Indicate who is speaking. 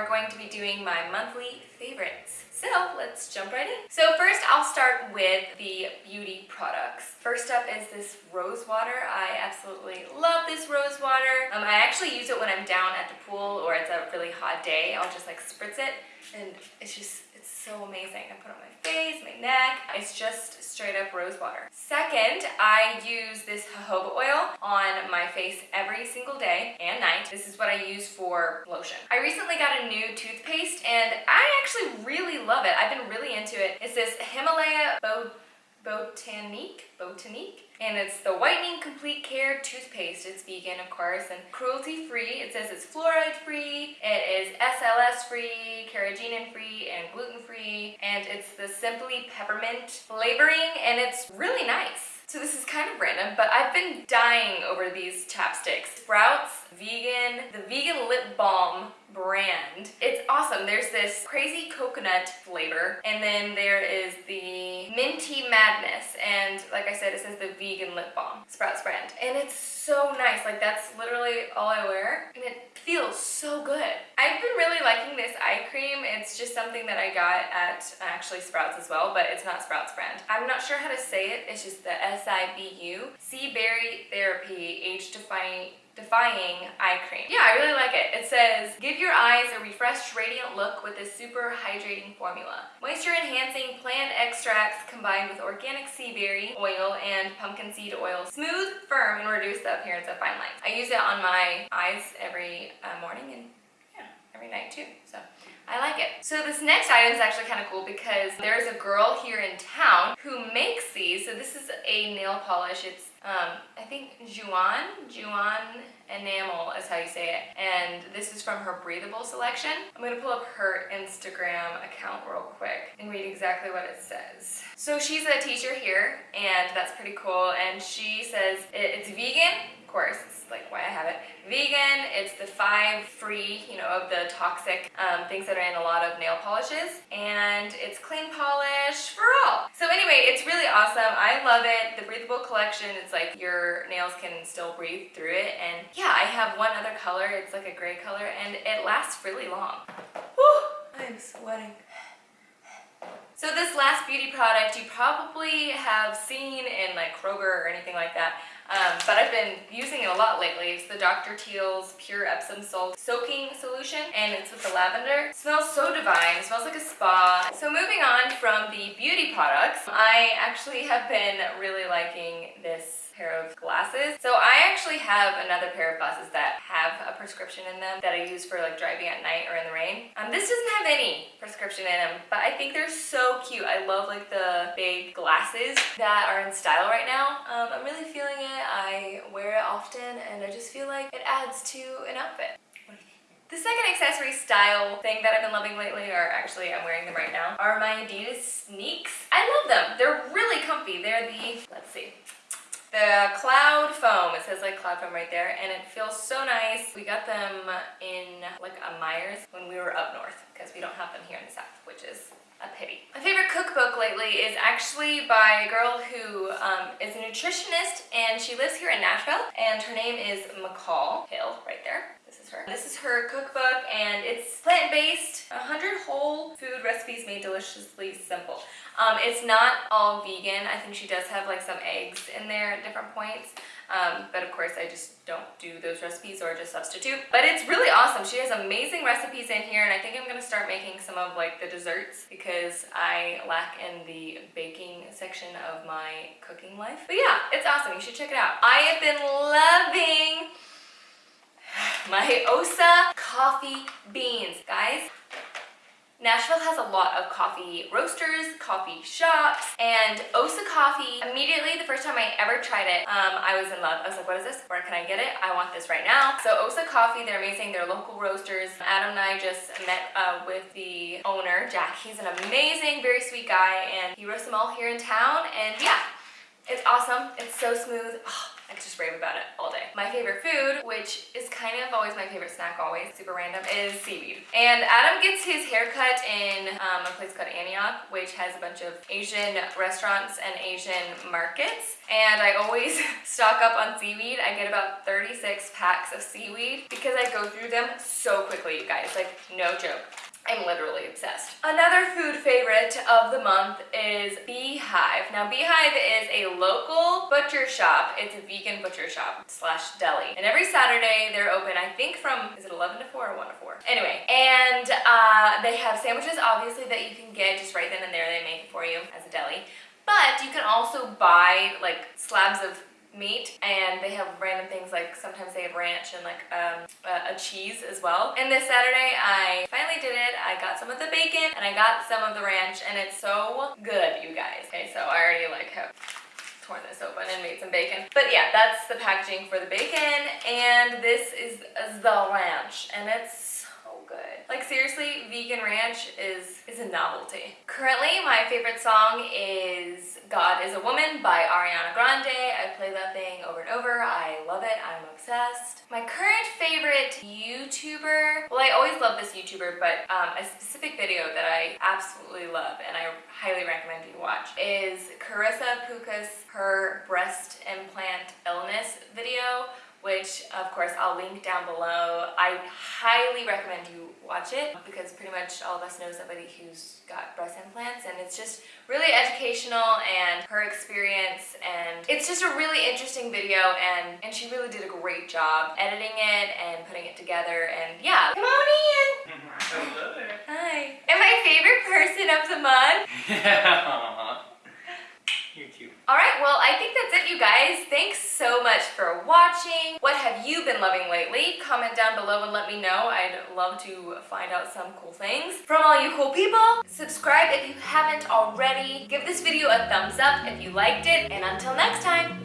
Speaker 1: are going to be doing my monthly favorites. So let's jump right in. So first I'll start with the beauty products. First up is this rose water. I absolutely love this rose water. Um, I actually use it when I'm down at the pool or it's a really hot day. I'll just like spritz it and it's just it's so amazing. I put it on my face, my neck. It's just straight up rose water. Second, I use this jojoba oil on my face every single day and night. This is what I use for lotion. I recently got a new toothpaste and love it. I've been really into it. It's this Himalaya Bo Botanique, Botanique, and it's the Whitening Complete Care Toothpaste. It's vegan, of course, and cruelty-free. It says it's fluoride-free, it is SLS-free, carrageenan-free, and gluten-free, and it's the Simply Peppermint flavoring, and it's really nice. So this is kind of random, but I've been dying over these chapsticks. Sprouts Vegan, the Vegan Lip Balm brand. It's awesome. There's this crazy coconut flavor and then there is the Minty Madness and like I said it says the vegan lip balm Sprouts brand and it's so nice like that's literally all I wear and it feels so good. I've been really liking this eye cream. It's just something that I got at actually Sprouts as well but it's not Sprouts brand. I'm not sure how to say it. It's just the S-I-B-U. Sea Berry Therapy Age Defying Defying Eye Cream. Yeah, I really like it. It says, give your eyes a refreshed, radiant look with this super hydrating formula. Moisture enhancing plant extracts combined with organic sea berry oil and pumpkin seed oil. Smooth, firm, and reduce the appearance of fine lines. I use it on my eyes every uh, morning and every night too. So I like it. So this next item is actually kind of cool because there's a girl here in town who makes these. So this is a nail polish. It's um, I think Juan, Juan Enamel is how you say it. And this is from her breathable selection. I'm gonna pull up her Instagram account real quick and read exactly what it says. So she's a teacher here and that's pretty cool. And she says it's vegan, course, like why I have it. Vegan, it's the five free, you know, of the toxic um, things that are in a lot of nail polishes. And it's clean polish for all. So anyway, it's really awesome. I love it. The breathable collection, it's like your nails can still breathe through it. And yeah, I have one other color. It's like a gray color and it lasts really long. Whew, I'm sweating. So this last beauty product you probably have seen in like Kroger or anything like that. Um, but I've been using it a lot lately. It's the Dr. Teal's Pure Epsom Salt Soaking Solution, and it's with the lavender. It smells so divine. It smells like a spa. So moving on from the beauty products, I actually have been really liking this pair of glasses. So I actually have another pair of glasses that have a prescription in them that I use for like driving at night or in the rain. Um, this doesn't have any prescription in them, but I think they're so cute. I love like the big glasses that are in style right now. Um, I'm really feeling it. I wear it often and I just feel like it adds to an outfit. Second accessory style thing that I've been loving lately, or actually I'm wearing them right now, are my Adidas sneaks. I love them. They're really comfy. They're the, let's see, the Cloud Foam, it says like Cloud Foam right there, and it feels so nice. We got them in like a Meijer when we were up north because we don't have them here in the south, which is a pity. My favorite cookbook lately is actually by a girl who um, is a nutritionist and she lives here in Nashville and her name is McKel Hill right there. This is her. This is her cookbook and it's plant-based, 100 whole food recipes made deliciously simple. Um, it's not all vegan. I think she does have like some eggs in there at different points. Um, but of course I just don't do those recipes or just substitute. But it's really awesome. She has amazing recipes in here and I think I'm gonna start making some of like the desserts because I lack in the baking section of my cooking life. But yeah, it's awesome. You should check it out. I have been loving my Osa coffee beans. Guys, Nashville has a lot of coffee roasters, coffee shops, and Osa Coffee, immediately the first time I ever tried it, um, I was in love. I was like, what is this? Where can I get it? I want this right now. So Osa Coffee, they're amazing. They're local roasters. Adam and I just met uh, with the owner, Jack. He's an amazing, very sweet guy, and he roasts them all here in town, and yeah, it's awesome. It's so smooth. Oh, I just rave about it all day. My favorite food, which is kind of always my favorite snack always, super random, is seaweed. And Adam gets his haircut in um, a place called Antioch, which has a bunch of Asian restaurants and Asian markets. And I always stock up on seaweed. I get about 36 packs of seaweed because I go through them so quickly, you guys. Like, no joke. I'm literally obsessed. Another food favorite of the month is Beehive. Now Beehive is a local butcher shop. It's a vegan butcher shop slash deli. And every Saturday they're open, I think from, is it 11 to 4 or 1 to 4? Anyway, and uh, they have sandwiches obviously that you can get just right then and there. They make it for you as a deli. But you can also buy like slabs of meat and they have random things like sometimes they have ranch and like um, a, a, cheese as well. And this Saturday I finally did it. I got some of the bacon and I got some of the ranch and it's so good you guys. Okay so I already like have torn this open and made some bacon. But yeah that's the packaging for the bacon and this is the ranch and it's good. Like seriously, vegan ranch is, is a novelty. Currently, my favorite song is God is a Woman by Ariana Grande. I play that thing over and over. I love it. I'm obsessed. My current favorite YouTuber, well I always love this YouTuber, but um, a specific video that I absolutely love and I highly recommend you watch is Carissa Pukas, her breast implant illness video which of course I'll link down below. I highly recommend you watch it because pretty much all of us know somebody who's got breast implants and it's just really educational and her experience and it's just a really interesting video and, and she really did a great job editing it and putting it together and yeah, come on in!
Speaker 2: Hello there.
Speaker 1: Hi. And my favorite person of the month.
Speaker 2: Yeah. You're cute.
Speaker 1: Alright, well I think that's it you guys. Thanks so much for watching. What have you been loving lately? Comment down below and let me know. I'd love to find out some cool things from all you cool people. Subscribe if you haven't already. Give this video a thumbs up if you liked it. And until next time,